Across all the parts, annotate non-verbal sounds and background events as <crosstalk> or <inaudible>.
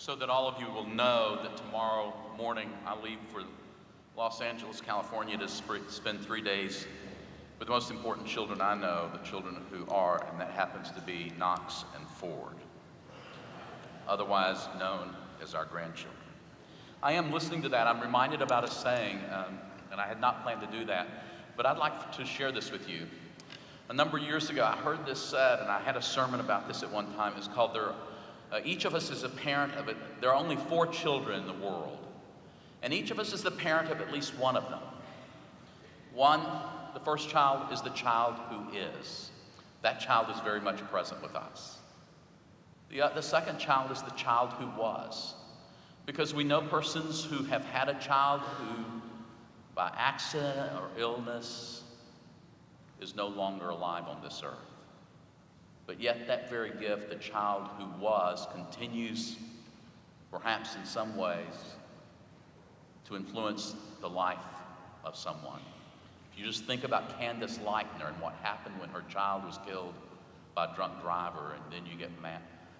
so that all of you will know that tomorrow morning I leave for Los Angeles, California to sp- spend three days with the most important children I know, the children who are, and that happens to be Knox and Ford, otherwise known as our grandchildren. I am listening to that. I'm reminded about a saying, um, and I had not planned to do that, but I'd like to share this with you. A number of years ago, I heard this said, and I had a sermon about this at one time. It's called there, uh, Each of us is a parent of it. There are only four children in the world, and each of us is the parent of at least one of them. One the first child is the child who is. That child is very much present with us. The, uh, the second child is the child who was. Because we know persons who have had a child who, by accident or illness, is no longer alive on this earth. But yet, that very gift, the child who was, continues, perhaps in some ways, to influence the life of someone. If you just think about Candace Lightner and what happened when her child was killed by a drunk driver, and then you get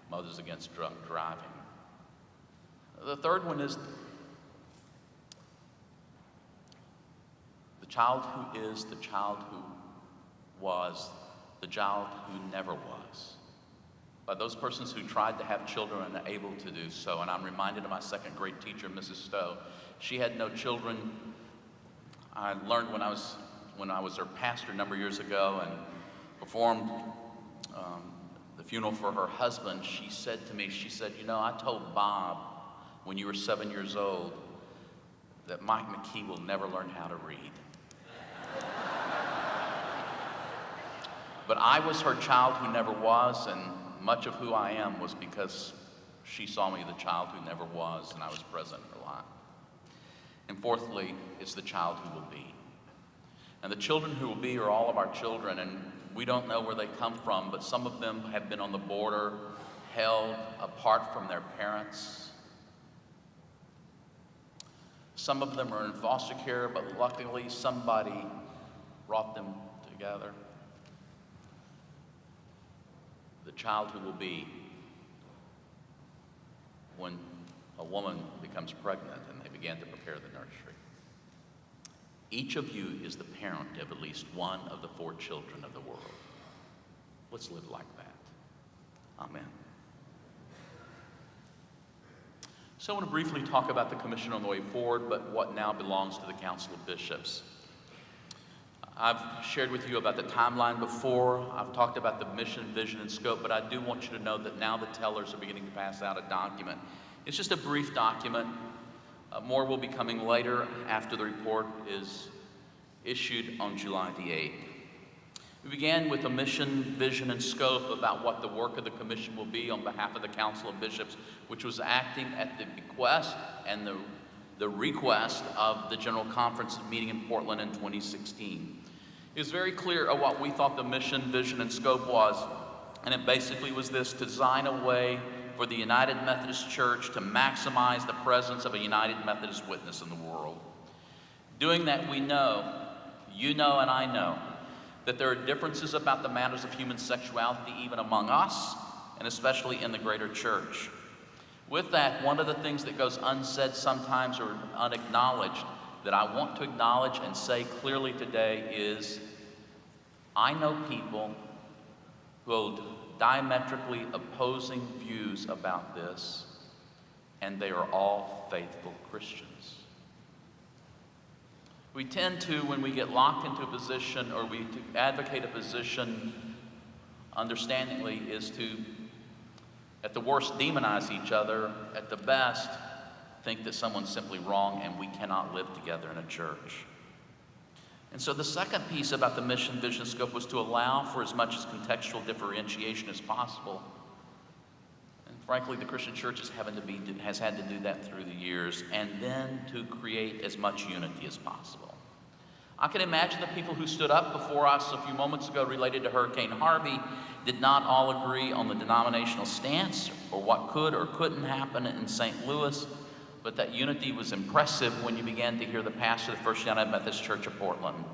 Mothers Against Drunk Driving. The third one is the child who is, the child who was, the child who never was. By those persons who tried to have children and able to do so. And I'm reminded of my second grade teacher, Mrs. Stowe. She had no children. I learned when I was when I was her pastor a number of years ago and performed um, the funeral for her husband, she said to me, she said, you know, I told Bob when you were seven years old that Mike McKee will never learn how to read. But I was her child who never was, and much of who I am was because she saw me the child who never was, and I was present in her life. And fourthly, it's the child who will be. And the children who will be are all of our children, and we don't know where they come from, but some of them have been on the border, held apart from their parents. Some of them are in foster care, but luckily somebody brought them together. The child who will be when a woman becomes pregnant and they begin to prepare the nursery. Each of you is the parent of at least one of the four children of the world. Let's live like that. Amen. So I want to briefly talk about the Commission on the Way Forward, but what now belongs to the Council of Bishops. I've shared with you about the timeline before. I've talked about the mission, vision, and scope, but I do want you to know that now the tellers are beginning to pass out a document. It's just a brief document uh, more will be coming later after the report is issued on July the 8th. We began with a mission, vision, and scope about what the work of the commission will be on behalf of the Council of Bishops, which was acting at the bequest and the, the request of the General Conference meeting in Portland in 2016. It was very clear of what we thought the mission, vision, and scope was, and it basically was this design a way for the United Methodist Church to maximize the presence of a United Methodist witness in the world. Doing that, we know, you know, and I know, that there are differences about the matters of human sexuality even among us, and especially in the greater church. With that, one of the things that goes unsaid sometimes or unacknowledged that I want to acknowledge and say clearly today is I know people who hold diametrically opposing views about this, and they are all faithful Christians. We tend to, when we get locked into a position or we advocate a position, understandingly, is to, at the worst, demonize each other, at the best, think that someone's simply wrong and we cannot live together in a church. And so the second piece about the mission, vision, scope was to allow for as much as contextual differentiation as possible. And frankly, the Christian church is having to be, has had to do that through the years, and then to create as much unity as possible. I can imagine the people who stood up before us a few moments ago related to Hurricane Harvey did not all agree on the denominational stance or what could or couldn't happen in St. Louis but that unity was impressive when you began to hear the pastor of the First United Methodist Church of Portland.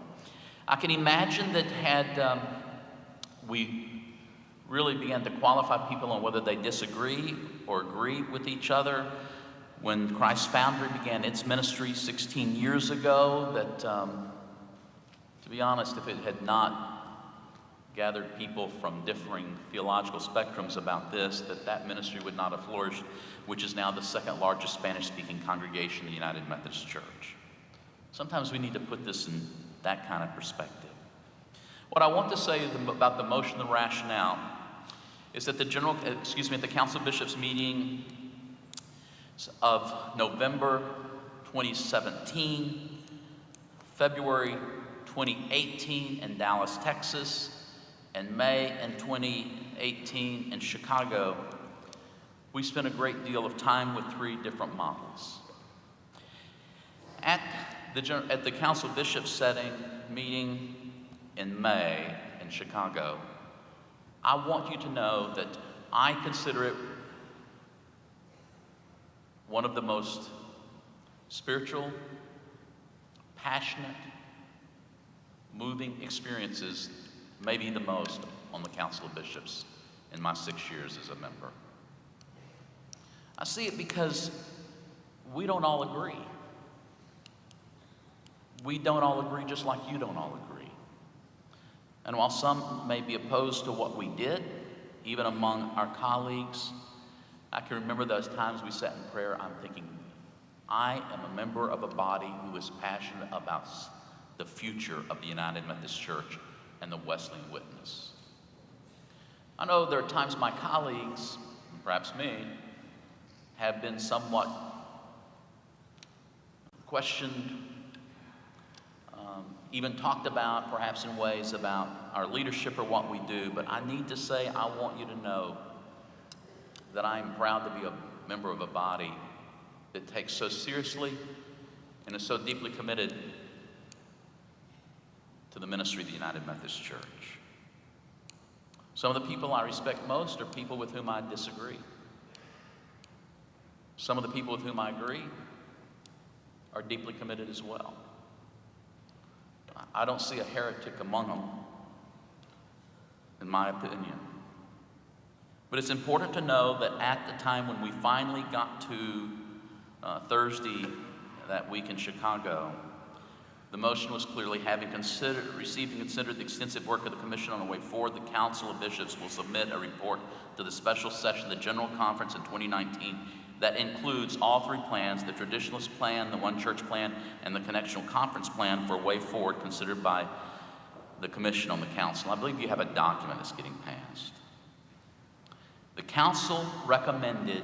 I can imagine that had um, we really began to qualify people on whether they disagree or agree with each other. When Christ Foundry began its ministry 16 years ago, that, um, to be honest, if it had not gathered people from differing theological spectrums about this, that that ministry would not have flourished, which is now the second largest Spanish-speaking congregation in the United Methodist Church. Sometimes we need to put this in that kind of perspective. What I want to say about the motion, the rationale, is that the general, excuse me, at the Council of Bishops meeting of November 2017, February 2018 in Dallas, Texas, and May in 2018 in Chicago, we spent a great deal of time with three different models. At the, at the Council of Bishops setting meeting in May in Chicago, I want you to know that I consider it one of the most spiritual, passionate, moving experiences maybe the most on the Council of Bishops in my six years as a member. I see it because we don't all agree. We don't all agree just like you don't all agree. And while some may be opposed to what we did, even among our colleagues, I can remember those times we sat in prayer, I'm thinking, I am a member of a body who is passionate about the future of the United Methodist Church and the Wesleyan witness. I know there are times my colleagues, perhaps me, have been somewhat questioned, um, even talked about, perhaps in ways about our leadership or what we do, but I need to say, I want you to know that I am proud to be a member of a body that takes so seriously and is so deeply committed to the ministry of the United Methodist Church. Some of the people I respect most are people with whom I disagree. Some of the people with whom I agree are deeply committed as well. I don't see a heretic among them, in my opinion. But it's important to know that at the time when we finally got to uh, Thursday that week in Chicago, the motion was clearly having considered, received and considered the extensive work of the Commission on the Way Forward, the Council of Bishops will submit a report to the special session of the General Conference in 2019 that includes all three plans, the Traditionalist Plan, the One Church Plan, and the Connectional Conference Plan for a Way Forward considered by the Commission on the Council. I believe you have a document that's getting passed. The Council recommended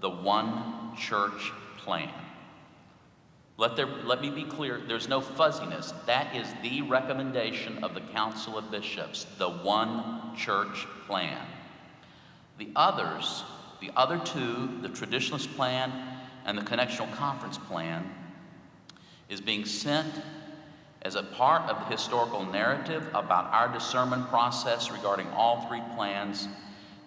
the One Church Plan. Let, there, let me be clear, there's no fuzziness. That is the recommendation of the Council of Bishops, the one church plan. The others, the other two, the Traditionalist plan and the Connectional Conference plan, is being sent as a part of the historical narrative about our discernment process regarding all three plans,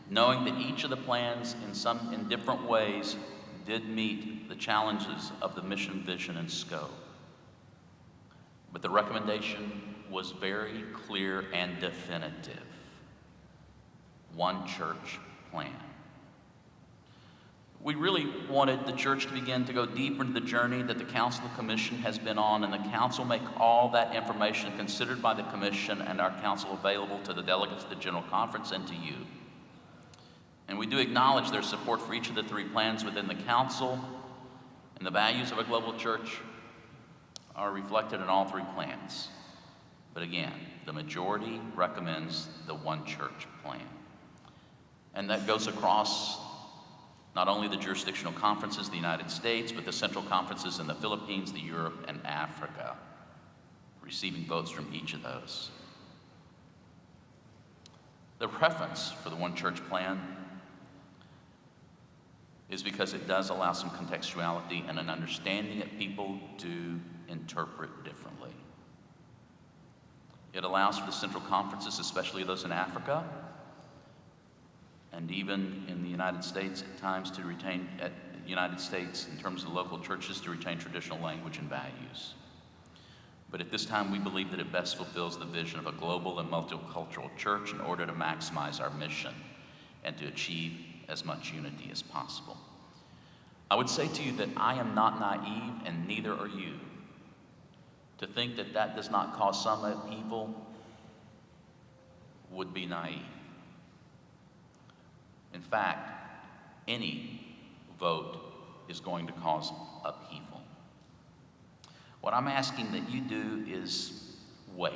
knowing that each of the plans in some in different ways did meet the challenges of the mission, vision, and scope. But the recommendation was very clear and definitive. One church plan. We really wanted the church to begin to go deeper into the journey that the Council Commission has been on, and the Council make all that information considered by the Commission and our Council available to the delegates of the General Conference and to you. And we do acknowledge their support for each of the three plans within the Council, and the values of a global church are reflected in all three plans. But again, the majority recommends the one church plan. And that goes across not only the jurisdictional conferences the United States, but the central conferences in the Philippines, the Europe, and Africa, receiving votes from each of those. The preference for the one church plan is because it does allow some contextuality and an understanding that people do interpret differently. It allows for the central conferences, especially those in Africa, and even in the United States at times to retain, at United States in terms of local churches, to retain traditional language and values. But at this time, we believe that it best fulfills the vision of a global and multicultural church in order to maximize our mission and to achieve as much unity as possible. I would say to you that I am not naive, and neither are you. To think that that does not cause some upheaval would be naive. In fact, any vote is going to cause upheaval. What I'm asking that you do is wait.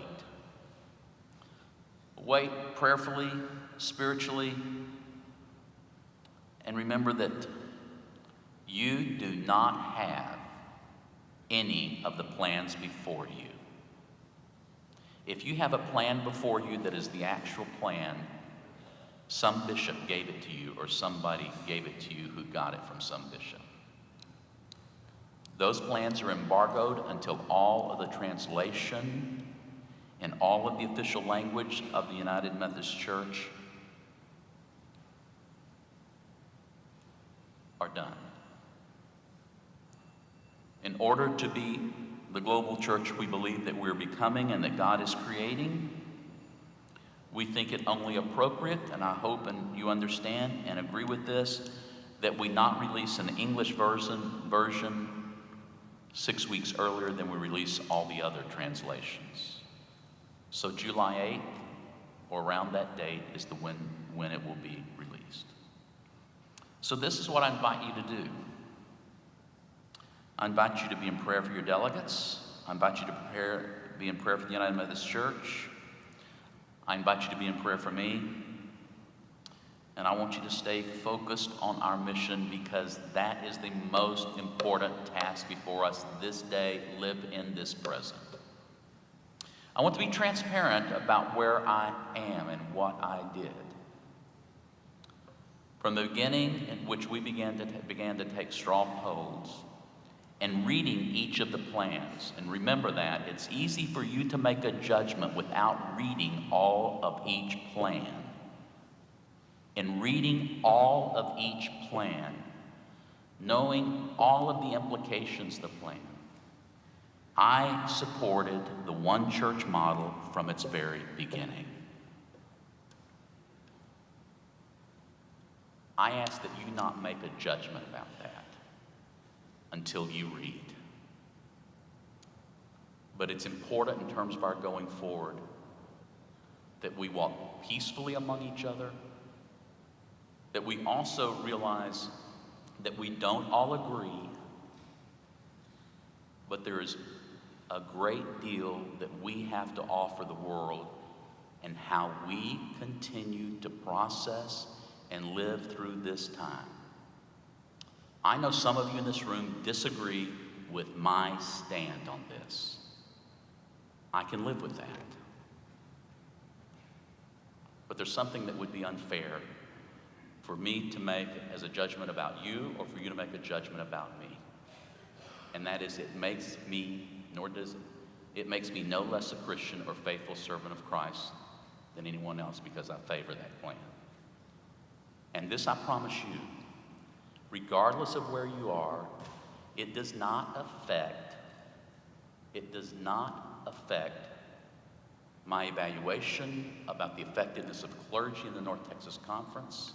Wait prayerfully, spiritually, and remember that you do not have any of the plans before you. If you have a plan before you that is the actual plan, some bishop gave it to you or somebody gave it to you who got it from some bishop. Those plans are embargoed until all of the translation and all of the official language of the United Methodist Church are done. In order to be the global church we believe that we're becoming and that God is creating, we think it only appropriate, and I hope and you understand and agree with this, that we not release an English version, version six weeks earlier than we release all the other translations. So July 8th, or around that date, is the when, when it will be. So this is what I invite you to do. I invite you to be in prayer for your delegates. I invite you to prepare, be in prayer for the United Methodist Church. I invite you to be in prayer for me. And I want you to stay focused on our mission because that is the most important task before us this day. Live in this present. I want to be transparent about where I am and what I did. From the beginning in which we began to, began to take strongholds and reading each of the plans. And remember that it's easy for you to make a judgment without reading all of each plan. In reading all of each plan, knowing all of the implications of the plan, I supported the one church model from its very beginning. I ask that you not make a judgment about that until you read. But it's important in terms of our going forward that we walk peacefully among each other, that we also realize that we don't all agree, but there is a great deal that we have to offer the world and how we continue to process and live through this time. I know some of you in this room disagree with my stand on this. I can live with that. But there's something that would be unfair for me to make as a judgment about you or for you to make a judgment about me. And that is, it makes me, nor does it, it makes me no less a Christian or faithful servant of Christ than anyone else because I favor that plan. And this I promise you regardless of where you are, it does not affect, it does not affect my evaluation about the effectiveness of clergy in the North Texas Conference,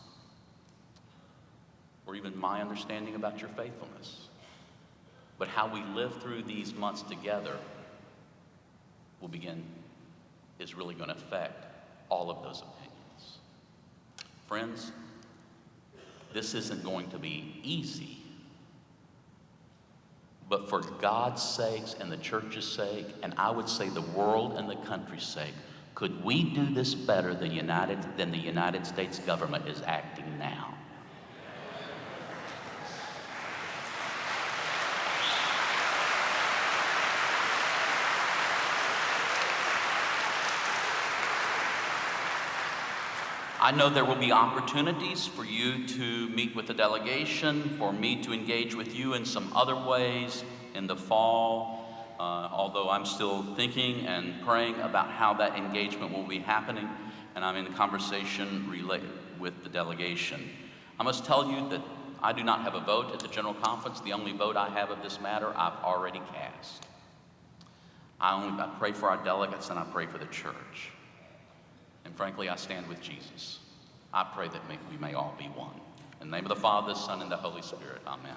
or even my understanding about your faithfulness. But how we live through these months together will begin, is really going to affect all of those opinions. Friends, this isn't going to be easy. But for God's sakes and the church's sake, and I would say the world and the country's sake, could we do this better than, United, than the United States government is acting now? I know there will be opportunities for you to meet with the delegation, for me to engage with you in some other ways in the fall, uh, although I'm still thinking and praying about how that engagement will be happening, and I'm in conversation with the delegation. I must tell you that I do not have a vote at the General Conference. The only vote I have of this matter I've already cast. I only I pray for our delegates and I pray for the church. And frankly, I stand with Jesus. I pray that we may all be one. In the name of the Father, the Son, and the Holy Spirit. Amen.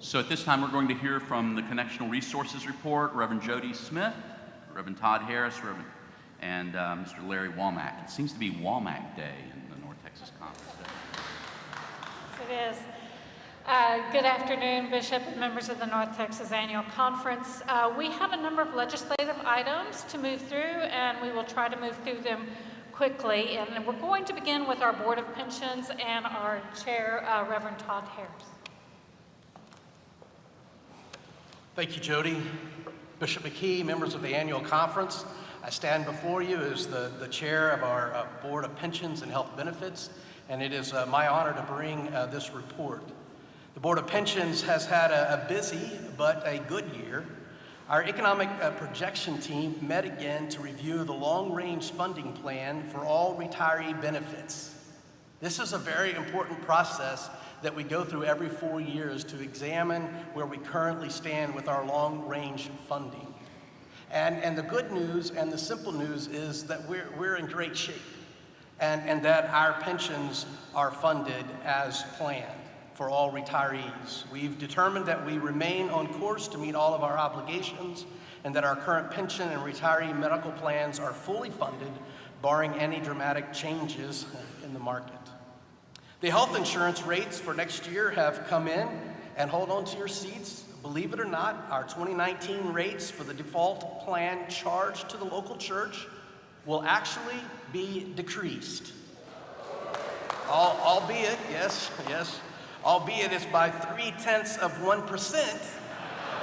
So at this time, we're going to hear from the Connectional Resources Report, Reverend Jody Smith, Reverend Todd Harris, Reverend, and uh, Mr. Larry Womack. It seems to be Womack Day in the North Texas Conference. Yes, it is. Uh, good afternoon, Bishop and members of the North Texas Annual Conference. Uh, we have a number of legislative items to move through, and we will try to move through them quickly. And we're going to begin with our Board of Pensions and our Chair, uh, Reverend Todd Harris. Thank you, Jody. Bishop McKee, members of the annual conference, I stand before you as the, the chair of our uh, Board of Pensions and Health Benefits, and it is uh, my honor to bring uh, this report. The Board of Pensions has had a, a busy but a good year. Our economic uh, projection team met again to review the long-range funding plan for all retiree benefits. This is a very important process that we go through every four years to examine where we currently stand with our long-range funding. And, and the good news and the simple news is that we're, we're in great shape and, and that our pensions are funded as planned for all retirees. We've determined that we remain on course to meet all of our obligations and that our current pension and retiree medical plans are fully funded, barring any dramatic changes in the market. The health insurance rates for next year have come in, and hold on to your seats. Believe it or not, our 2019 rates for the default plan charged to the local church will actually be decreased. Al- albeit, yes, yes, albeit it's by three tenths of 1%,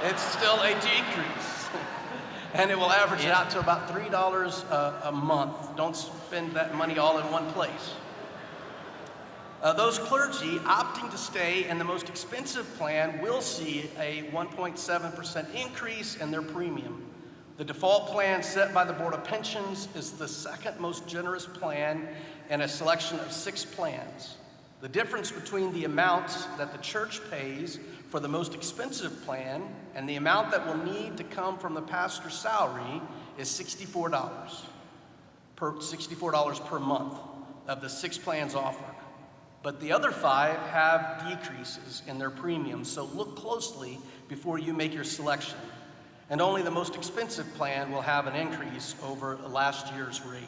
it's still a decrease. <laughs> and it will average it out to about $3 a, a month. Don't spend that money all in one place. Uh, those clergy opting to stay in the most expensive plan will see a 1.7% increase in their premium. The default plan set by the Board of Pensions is the second most generous plan in a selection of six plans. The difference between the amounts that the church pays for the most expensive plan and the amount that will need to come from the pastor's salary is $64 per, $64 per month of the six plans offered. But the other five have decreases in their premiums, so look closely before you make your selection. And only the most expensive plan will have an increase over last year's rate.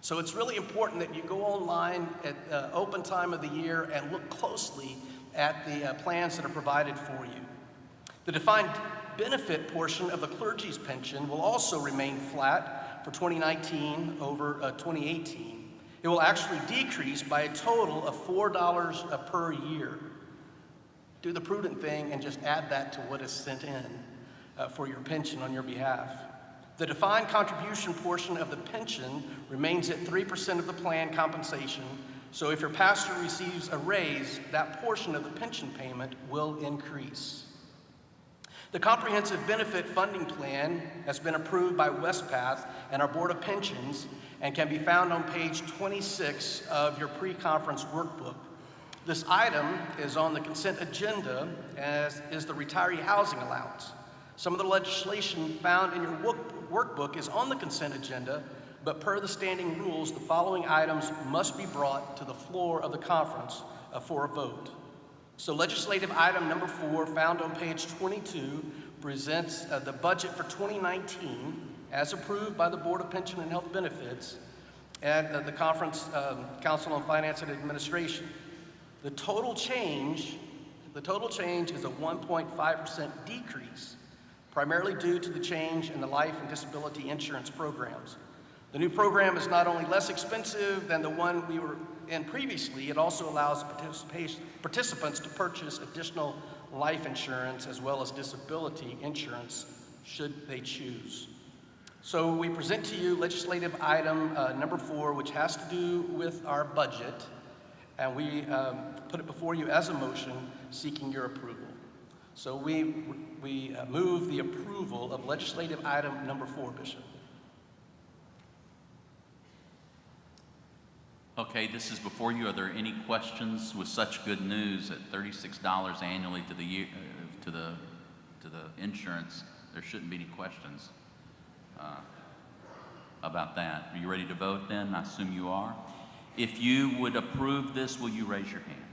So it's really important that you go online at uh, open time of the year and look closely at the uh, plans that are provided for you. The defined benefit portion of the clergy's pension will also remain flat for 2019 over uh, 2018 it will actually decrease by a total of $4 per year. Do the prudent thing and just add that to what is sent in uh, for your pension on your behalf. The defined contribution portion of the pension remains at 3% of the plan compensation, so if your pastor receives a raise, that portion of the pension payment will increase. The Comprehensive Benefit Funding Plan has been approved by Wespath and our Board of Pensions and can be found on page 26 of your pre-conference workbook. This item is on the consent agenda, as is the retiree housing allowance. Some of the legislation found in your workbook is on the consent agenda, but per the standing rules, the following items must be brought to the floor of the conference uh, for a vote. So legislative item number four, found on page 22, presents uh, the budget for 2019 as approved by the Board of Pension and Health Benefits and uh, the Conference um, Council on Finance and Administration. The total change, the total change is a 1.5% decrease, primarily due to the change in the life and disability insurance programs. The new program is not only less expensive than the one we were in previously, it also allows participants to purchase additional life insurance as well as disability insurance should they choose. So we present to you legislative item uh, number four, which has to do with our budget, and we um, put it before you as a motion seeking your approval. So we, we uh, move the approval of legislative item number four, Bishop. Okay, this is before you. Are there any questions with such good news at thirty-six dollars annually to the year, uh, to the, to the insurance? There shouldn't be any questions, uh, about that. Are you ready to vote then? I assume you are. If you would approve this, will you raise your hand?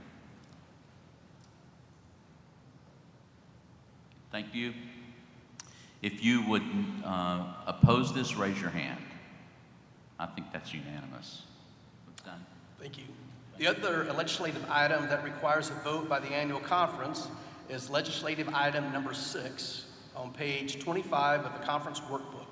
Thank you. If you would, uh, oppose this, raise your hand. I think that's unanimous. Thank you. The other legislative item that requires a vote by the annual conference is legislative item number six on page 25 of the conference workbook.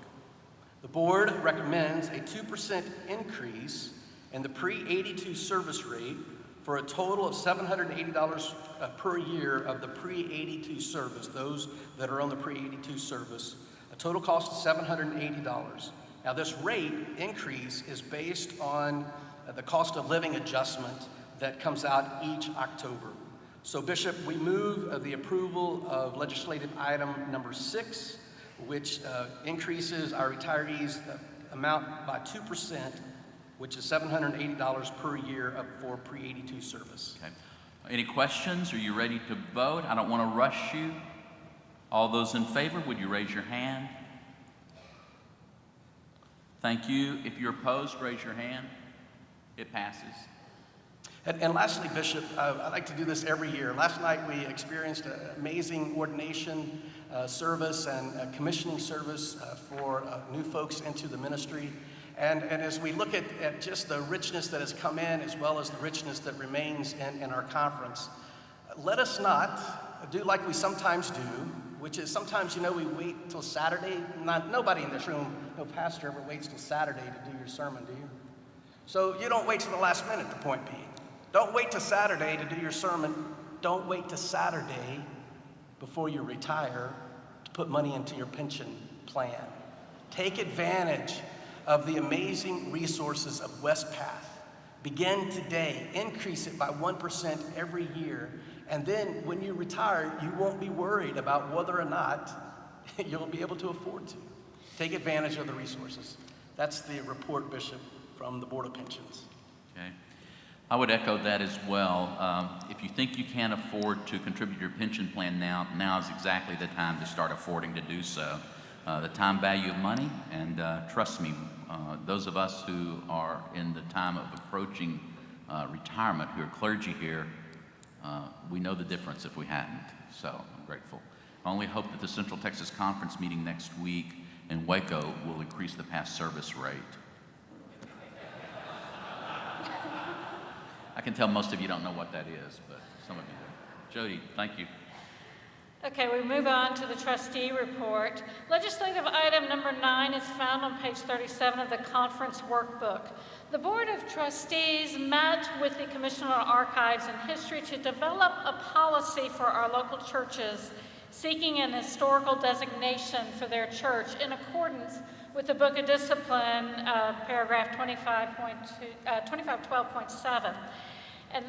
The board recommends a 2% increase in the pre-82 service rate for a total of $780 uh, per year of the pre-82 service, those that are on the pre-82 service. A total cost of $780. Now, this rate increase is based on the cost of living adjustment that comes out each October. So, Bishop, we move uh, the approval of legislative item number six, which uh, increases our retirees' uh, amount by 2%, which is $780 per year of- for pre-82 service. Okay. Any questions? Are you ready to vote? I don't want to rush you. All those in favor, would you raise your hand? Thank you. If you're opposed, raise your hand. It passes. And, and lastly, Bishop, uh, I like to do this every year. Last night we experienced an amazing ordination uh, service and commissioning service uh, for uh, new folks into the ministry. And, and as we look at, at just the richness that has come in, as well as the richness that remains in, in our conference, let us not do like we sometimes do, which is sometimes, you know, we wait till Saturday. Not, nobody in this room, no pastor ever waits till Saturday to do your sermon, do? So you don't wait till the last minute, the point being. Don't wait till Saturday to do your sermon. Don't wait till Saturday before you retire to put money into your pension plan. Take advantage of the amazing resources of Wespath. Begin today, increase it by 1% every year, and then when you retire, you won't be worried about whether or not <laughs> you'll be able to afford to. Take advantage of the resources. That's the report, Bishop, from the Board of Pensions. Okay. I would echo that as well. Um, if you think you can't afford to contribute your pension plan now, now is exactly the time to start affording to do so. Uh, the time value of money, and uh, trust me, uh, those of us who are in the time of approaching uh, retirement, who are clergy here, uh, we know the difference if we hadn't. So I'm grateful. I only hope that the Central Texas Conference meeting next week in Waco will increase the past service rate. I can tell most of you don't know what that is, but some of you do. Jody, thank you. Okay, we move on to the trustee report. Legislative item number nine is found on page 37 of the conference workbook. The Board of Trustees met with the Commission on Archives and History to develop a policy for our local churches seeking an historical designation for their church in accordance with the Book of Discipline, uh, paragraph 25.2, uh, 2512.7. And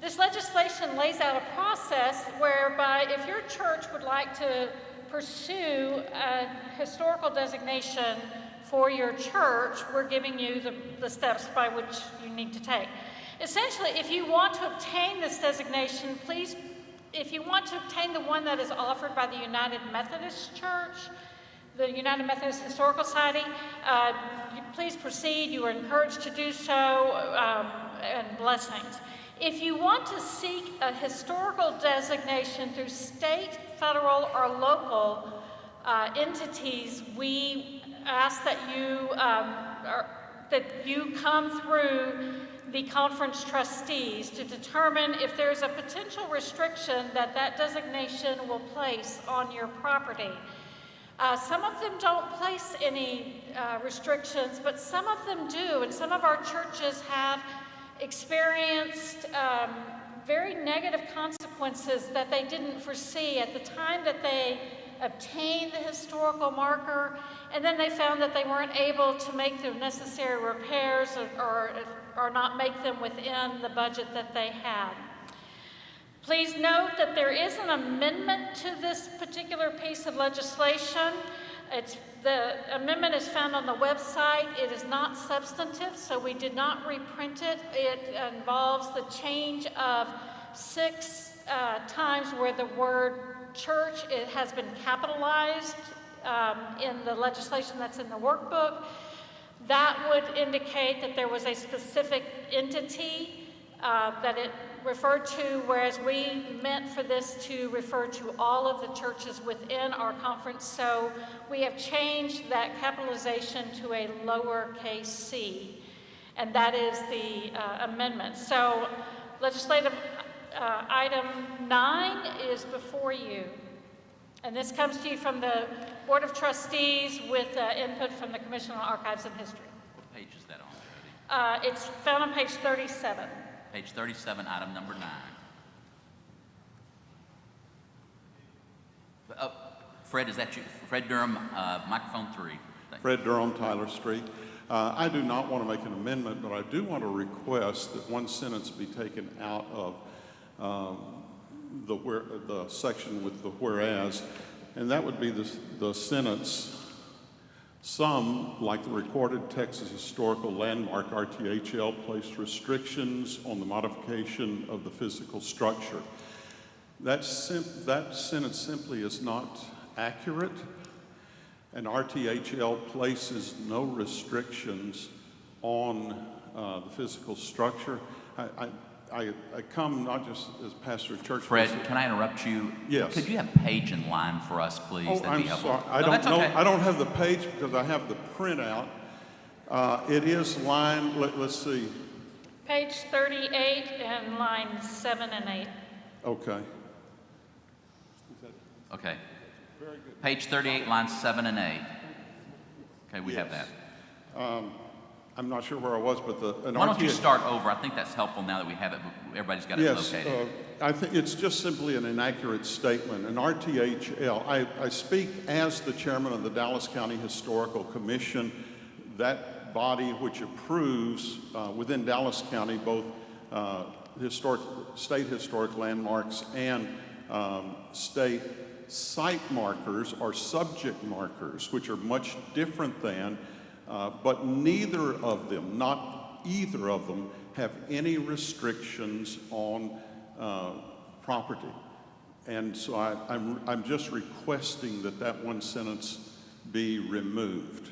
this legislation lays out a process whereby if your church would like to pursue a historical designation for your church, we're giving you the, the steps by which you need to take. Essentially, if you want to obtain this designation, please, if you want to obtain the one that is offered by the United Methodist Church, the United Methodist Historical Society, uh, please proceed. You are encouraged to do so, um, and blessings. If you want to seek a historical designation through state, federal, or local uh, entities, we ask that you um, are, that you come through the conference trustees to determine if there's a potential restriction that that designation will place on your property. Uh, some of them don't place any uh, restrictions, but some of them do, and some of our churches have experienced um, very negative consequences that they didn't foresee at the time that they obtained the historical marker, and then they found that they weren't able to make the necessary repairs or, or, or not make them within the budget that they had. Please note that there is an amendment to this particular piece of legislation. It's, the amendment is found on the website. It is not substantive, so we did not reprint it. It involves the change of six uh, times where the word church, it has been capitalized um, in the legislation that's in the workbook. That would indicate that there was a specific entity uh, that it referred to, whereas we meant for this to refer to all of the churches within our conference. So we have changed that capitalization to a lowercase c, and that is the uh, amendment. So legislative uh, item nine is before you. And this comes to you from the Board of Trustees with uh, input from the Commission on Archives and History. What page is that on, Uh, It's found on page 37. Page 37, item number nine. Uh, Fred, is that you? Fred Durham, uh, microphone three. Thank. Fred Durham, Tyler Street. Uh, I do not want to make an amendment, but I do want to request that one sentence be taken out of um, the where, the section with the whereas, and that would be the, the sentence, some, like the recorded Texas Historical Landmark RTHL, place restrictions on the modification of the physical structure. That, that sentence simply is not accurate. And RTHL places no restrictions on uh, the physical structure. I, I, I, I come not just as pastor of church. Fred, but- can I interrupt you? Yes. Could you have page and line for us, please? Oh, That'd I'm be helpful. sorry. I No, don't know, okay. I don't have the page because I have the printout. Uh, It is line, let, let's see, Page 38 and line 7 and 8. okay. Okay. Page 38, lines seven and eight. Okay, we have Yes. that. I'm not sure where I was, but the. an Why don't you RTA start over? I think that's helpful now that we have it, everybody's got it Yes, located. uh, I think it's just simply an inaccurate statement. An RTHL, I, I speak as the chairman of the Dallas County Historical Commission, that body which approves uh, within Dallas County both uh, historic, state historic landmarks and um, state site markers or subject markers, which are much different than, uh, but neither of them, not either of them, have any restrictions on uh, property. And so I, I'm, I'm just requesting that that one sentence be removed.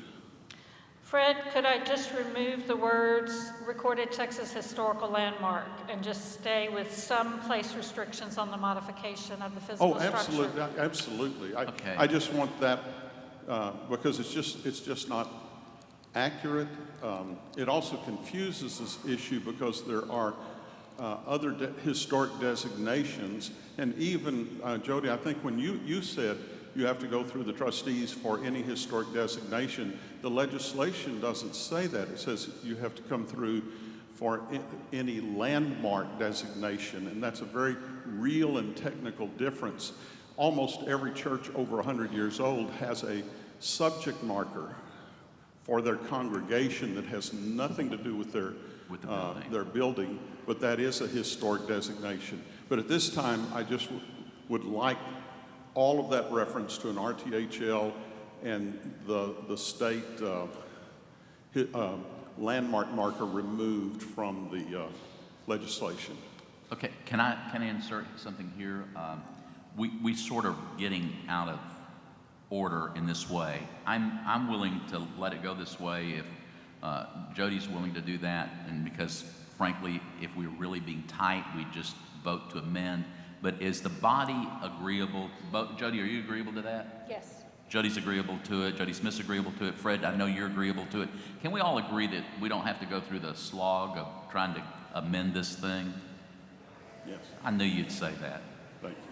Fred, could I just remove the words recorded Texas historical landmark and just stay with some place restrictions on the modification of the physical Oh, structure? absolutely, absolutely. I, Okay. I just want that, uh, because it's just, it's just not accurate. Um, It also confuses this issue because there are uh, other de- historic designations, and even, uh, Jody, I think when you, you said you have to go through the trustees for any historic designation, the legislation doesn't say that. It says you have to come through for any landmark designation, and that's a very real and technical difference. Almost every church over 100 years old has a subject marker for their congregation that has nothing to do with their, With the uh, building. their building, but that is a historic designation. But at this time, I just w- would like all of that reference to an RTHL and the, the state uh, hi- uh, landmark marker removed from the uh, legislation. Okay, can I, can I insert something here? Um, We, we sort of getting out of order in this way. I'm, I'm willing to let it go this way if uh, Jody's willing to do that, and because frankly, if we're really being tight, we just vote to amend. But is the body agreeable, Bo- Jody, are you agreeable to that? Yes. Jody's agreeable to it, Jody Smith's agreeable to it, Fred, I know you're agreeable to it. Can we all agree that we don't have to go through the slog of trying to amend this thing? Yes, I knew you'd say that. thank you.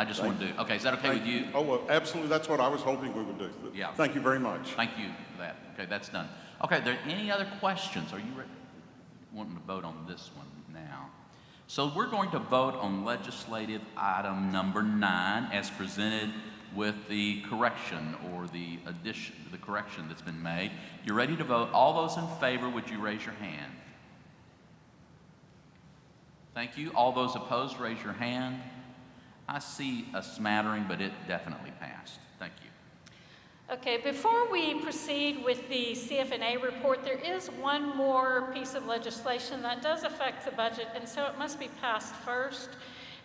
I just want to do, okay, is that okay with you? Oh, well, absolutely, that's what I was hoping we would do. Yeah. Thank you very much. Thank you for that. Okay, that's done. Okay, are there any other questions? Are you re- wanting to vote on this one now? So we're going to vote on legislative item number nine as presented with the correction or the addition, the correction that's been made. You're ready to vote? All those in favor, would you raise your hand? Thank you. All those opposed, raise your hand. I see a smattering, but it definitely passed. Thank you. Okay, before we proceed with the CF&A report, there is one more piece of legislation that does affect the budget, and so it must be passed first.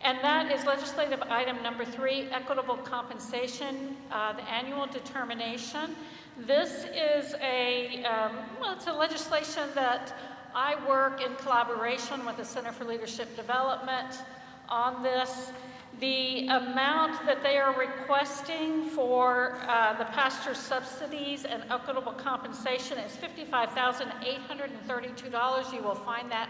And that is legislative item number three, equitable compensation, uh, the annual determination. This is a, um, well, it's a legislation that I work in collaboration with the Center for Leadership Development on this. The amount that they are requesting for uh, the pastor's subsidies and equitable compensation is $55,832. You will find that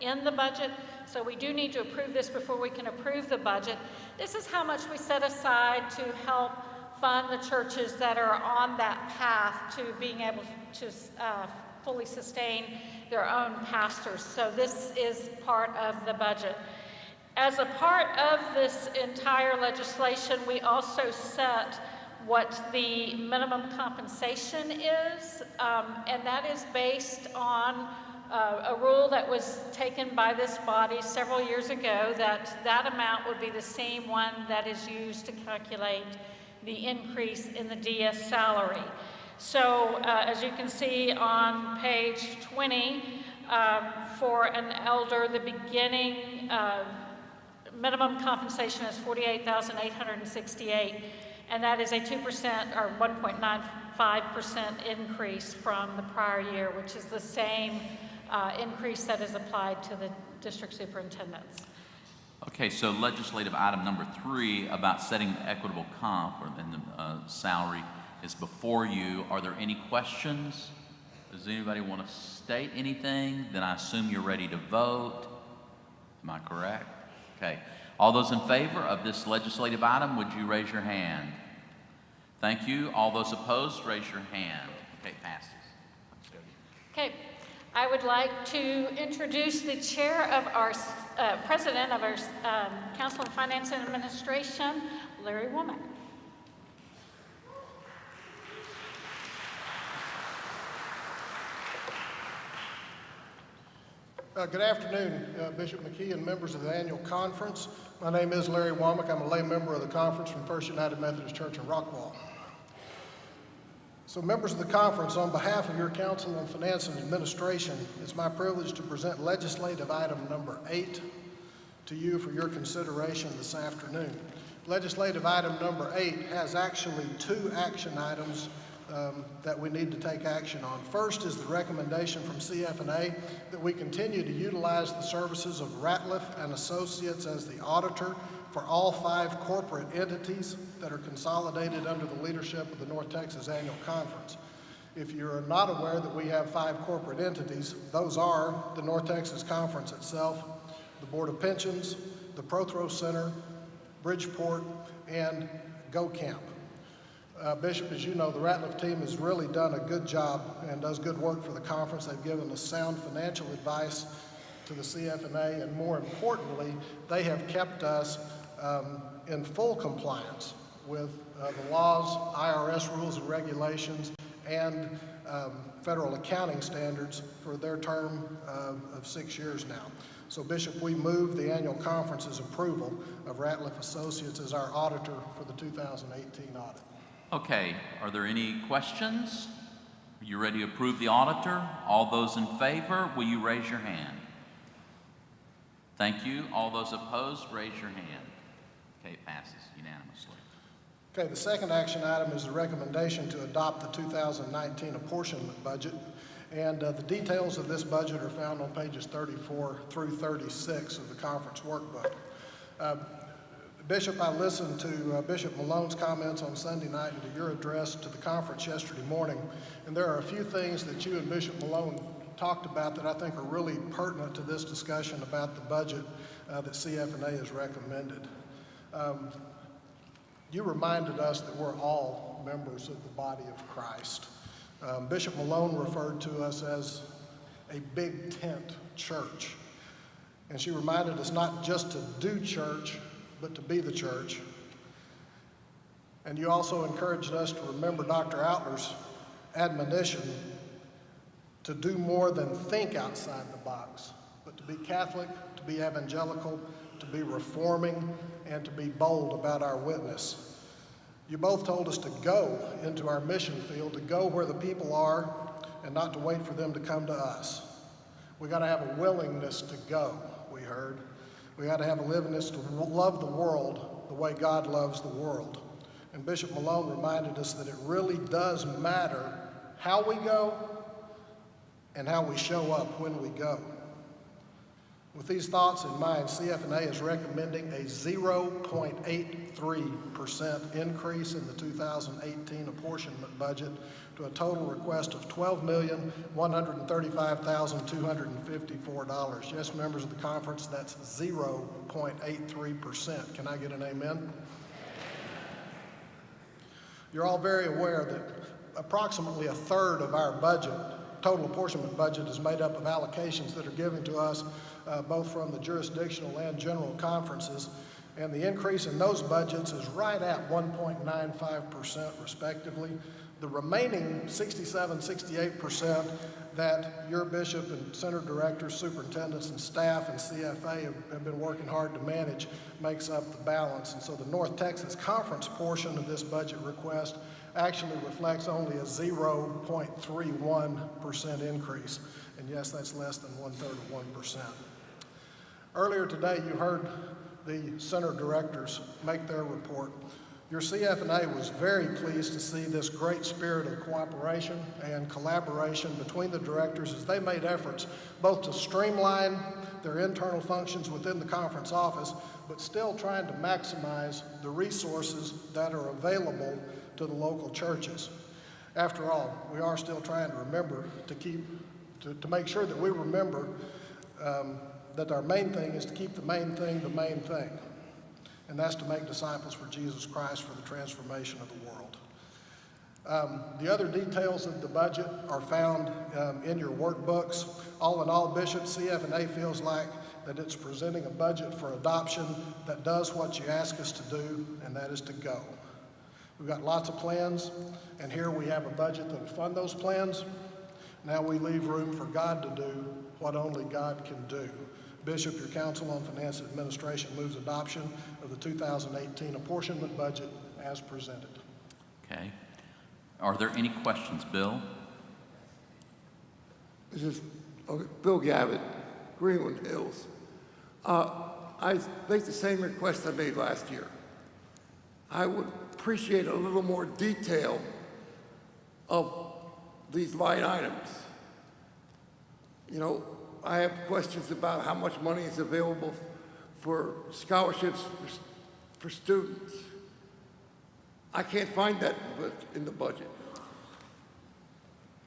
in the budget, so we do need to approve this before we can approve the budget. This is how much we set aside to help fund the churches that are on that path to being able to uh, fully sustain their own pastors. So this is part of the budget. As a part of this entire legislation, we also set what the minimum compensation is, um, and that is based on uh, a rule that was taken by this body several years ago that that amount would be the same one that is used to calculate the increase in the DS salary. So uh, as you can see on page 20, um, for an elder, the beginning uh, minimum compensation is 48,868, and that is a 2% or 1.95% increase from the prior year, which is the same uh, increase that is applied to the district superintendents. Okay, so legislative item number three about setting the equitable comp or the uh, salary is before you. Are there any questions? Does anybody want to state anything? Then I assume you're ready to vote. Am I correct? Okay. All those in favor of this legislative item, would you raise your hand? Thank you. All those opposed, raise your hand. Okay, passes. Okay, I would like to introduce the chair of our, uh, president of our um, Council of Finance and Administration, Larry Womack. Uh, Good afternoon, uh, Bishop McKee and members of the annual conference. My name is Larry Womack. I'm a lay member of the conference from First United Methodist Church in Rockwall. So members of the conference, on behalf of your Council on Finance and Administration, it's my privilege to present legislative item number eight to you for your consideration this afternoon. Legislative item number eight has actually two action items um, that we need to take action on. First is the recommendation from CF&A that we continue to utilize the services of Ratliff and Associates as the auditor for all five corporate entities that are consolidated under the leadership of the North Texas Annual Conference. If you're not aware that we have five corporate entities, those are the North Texas Conference itself, the Board of Pensions, the Prothro Center, Bridgeport, and Go Camp. Uh, Bishop, as you know, the Ratliff team has really done a good job and does good work for the conference. They've given us sound financial advice to the CF&A, and more importantly, they have kept us um, in full compliance with uh, the laws, IRS rules and regulations, and um, federal accounting standards for their term uh, of six years now. So Bishop, we move the annual conference's approval of Ratliff Associates as our auditor for the 2018 audit. Okay, are there any questions? Are you ready to approve the auditor? All those in favor, will you raise your hand? Thank you. All those opposed, raise your hand. Okay, passes unanimously. Okay, the second action item is the recommendation to adopt the 2019 apportionment budget. And uh, the details of this budget are found on pages 34 through 36 of the conference workbook. Uh, Bishop, I listened to uh, Bishop Malone's comments on Sunday night and to your address to the conference yesterday morning, and there are a few things that you and Bishop Malone talked about that I think are really pertinent to this discussion about the budget uh, that CF&A has recommended. Um, you reminded us that we're all members of the body of Christ. Um, Bishop Malone referred to us as a big tent church. And she reminded us not just to do church, but to be the church. And you also encouraged us to remember Dr. Outler's admonition to do more than think outside the box, but to be Catholic, to be evangelical, to be reforming, and to be bold about our witness. You both told us to go into our mission field, to go where the people are, and not to wait for them to come to us. We got to have a willingness to go, we heard. We got to have a livingness to love the world the way God loves the world. And Bishop Malone reminded us that it really does matter how we go and how we show up when we go. With these thoughts in mind, CF&A is recommending a 0.83% increase in the 2018 apportionment budget to a total request of $12,135,254. Yes, members of the conference, that's 0.83%. Can I get an amen? You're all very aware that approximately a third of our budget, total apportionment budget, is made up of allocations that are given to us uh, both from the jurisdictional and general conferences. And the increase in those budgets is right at 1.95% respectively. The remaining 67, 68% that your bishop and center directors, superintendents, and staff and CFA have, have been working hard to manage makes up the balance. And so the North Texas Conference portion of this budget request actually reflects only a 0.31% increase. And yes, that's less than one third of 1%. Earlier today, you heard the center directors make their report. Your CF&A was very pleased to see this great spirit of cooperation and collaboration between the directors as they made efforts both to streamline their internal functions within the conference office, but still trying to maximize the resources that are available to the local churches. After all, we are still trying to remember to keep, to, to make sure that we remember um, that our main thing is to keep the main thing the main thing and that's to make disciples for Jesus Christ for the transformation of the world. Um, the other details of the budget are found um, in your workbooks. All in all, Bishop CF&A feels like that it's presenting a budget for adoption that does what you ask us to do, and that is to go. We've got lots of plans, and here we have a budget that will fund those plans. Now we leave room for God to do what only God can do. Bishop, your Council on Finance and Administration moves adoption of the 2018 apportionment budget as presented. Okay. Are there any questions, Bill? This is okay, Bill Gavitt, Greenland Hills. Uh, I make the same request I made last year. I would appreciate a little more detail of these line items. You know, I have questions about how much money is available for scholarships for, for students. I can't find that in the budget.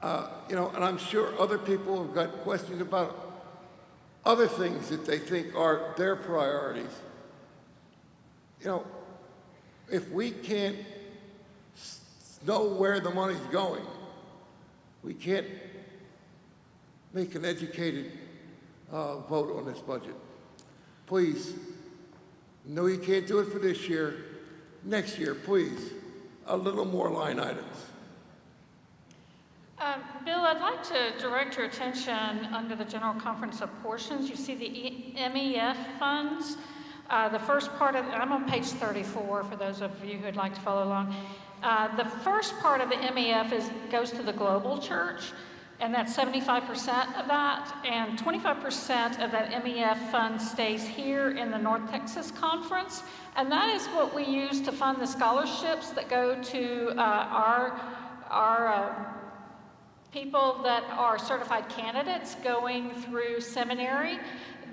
Uh, you know, and I'm sure other people have got questions about other things that they think are their priorities. You know, if we can't know where the money's going, we can't make an educated uh, vote on this budget. Please, no, you can't do it for this year. Next year, please, a little more line items. Um, Bill, I'd like to direct your attention under the General Conference of Portions. You see the e MEF funds. Uh, the first part of, I'm on page 34 for those of you who'd like to follow along. Uh, the first part of the MEF is, goes to the global church, and that's 75% of that, and 25% of that MEF fund stays here in the North Texas Conference, and that is what we use to fund the scholarships that go to uh, our, our uh, people that are certified candidates going through seminary.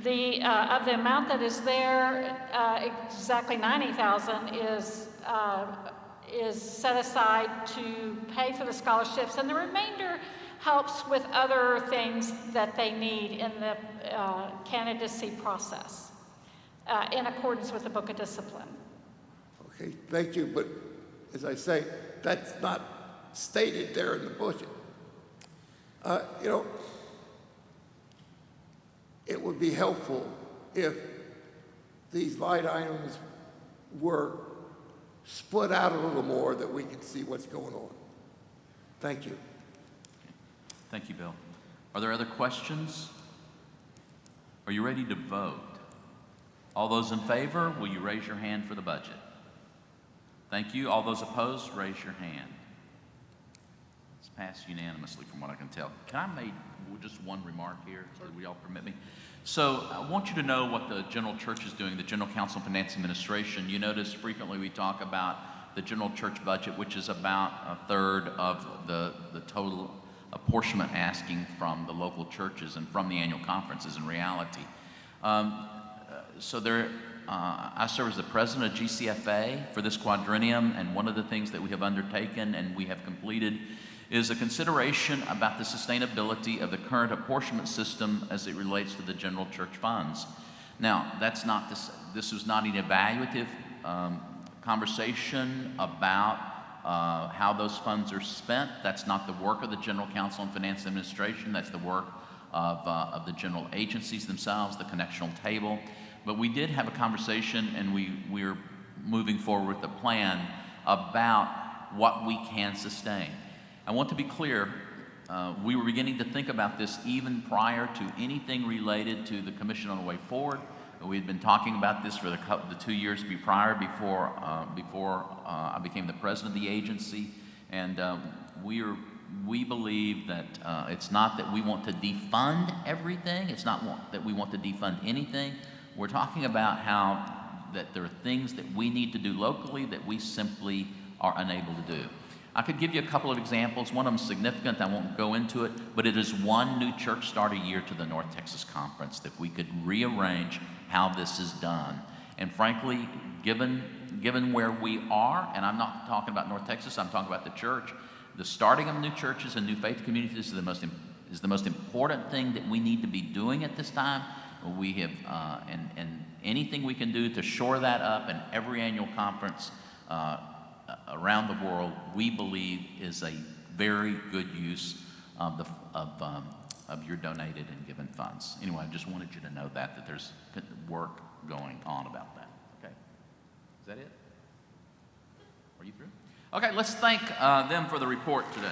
The, uh, of the amount that is there, uh, exactly 90,000 is, uh, is set aside to pay for the scholarships, and the remainder helps with other things that they need in the uh, candidacy process uh, in accordance with the Book of Discipline. Okay, thank you, but as I say, that's not stated there in the budget. Uh, you know, it would be helpful if these light items were split out a little more that we could see what's going on. Thank you. Thank you, Bill. Are there other questions? Are you ready to vote? All those in favor, will you raise your hand for the budget? Thank you. All those opposed, raise your hand. It's passed unanimously from what I can tell. Can I make just one remark here? Would you all permit me? So I want you to know what the general church is doing, the General Council of Finance Administration. You notice frequently we talk about the general church budget, which is about a third of the, the total apportionment asking from the local churches and from the annual conferences in reality. Um, so there, uh, I serve as the president of GCFA for this quadrennium, and one of the things that we have undertaken and we have completed is a consideration about the sustainability of the current apportionment system as it relates to the general church funds. Now, that's not this, this was not an evaluative um, conversation about uh, how those funds are spent. That's not the work of the General Council and Finance Administration. That's the work of, uh, of the general agencies themselves, the connectional table. But we did have a conversation, and we, we're moving forward with a plan about what we can sustain. I want to be clear, uh, we were beginning to think about this even prior to anything related to the Commission on the Way Forward. We had been talking about this for the, the two years prior before, uh, before uh, I became the president of the agency. And um, we, are, we believe that uh, it's not that we want to defund everything, it's not want, that we want to defund anything. We're talking about how that there are things that we need to do locally that we simply are unable to do. I could give you a couple of examples. One of them is significant. I won't go into it, but it is one new church start a year to the North Texas Conference that we could rearrange how this is done. And frankly, given given where we are, and I'm not talking about North Texas, I'm talking about the church. The starting of new churches and new faith communities is the most is the most important thing that we need to be doing at this time. We have uh, and and anything we can do to shore that up, and every annual conference. Uh, around the world, we believe is a very good use of, the, of, um, of your donated and given funds. Anyway, I just wanted you to know that, that there's work going on about that. Okay? Is that it? Are you through? Okay, let's thank uh, them for the report today.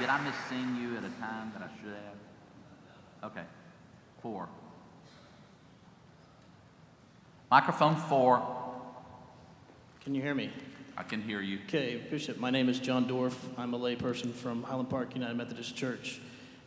Did I miss seeing you at a time that I should have? Okay, four. Microphone four. Can you hear me? I can hear you. Okay, Bishop, my name is John Dorf. I'm a layperson from Highland Park United Methodist Church.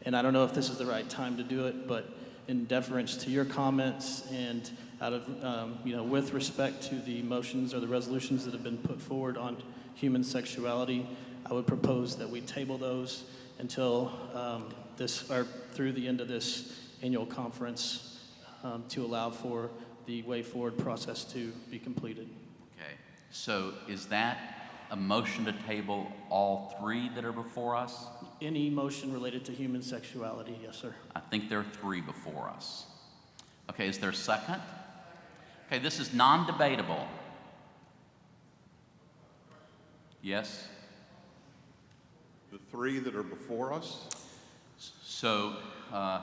And I don't know if this is the right time to do it, but in deference to your comments and out of, um, you know, with respect to the motions or the resolutions that have been put forward on human sexuality, I would propose that we table those until um, this, or through the end of this annual conference um, to allow for the way forward process to be completed. Okay, so is that a motion to table all three that are before us? Any motion related to human sexuality, yes, sir. I think there are three before us. Okay, is there a second? Okay, this is non-debatable. Yes? The three that are before us, So uh,